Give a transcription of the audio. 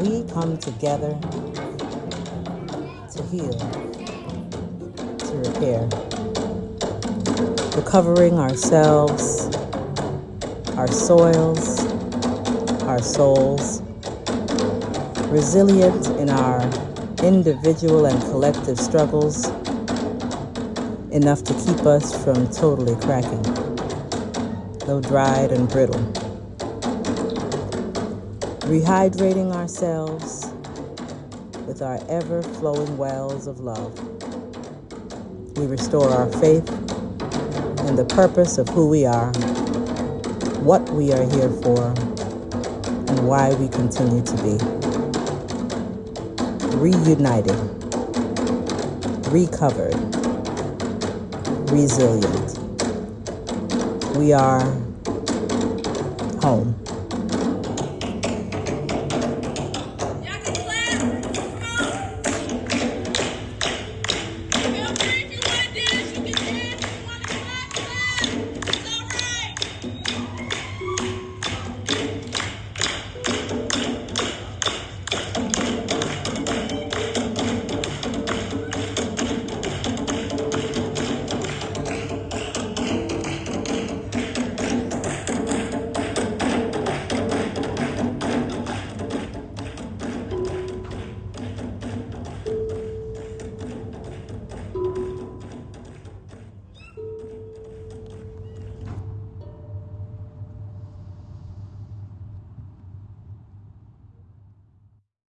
we come together to heal, to repair, recovering ourselves, our soils, our souls, resilient in our individual and collective struggles, enough to keep us from totally cracking, though dried and brittle. Rehydrating ourselves with our ever flowing wells of love. We restore our faith in the purpose of who we are, what we are here for, and why we continue to be. Reunited, recovered, resilient. We are home.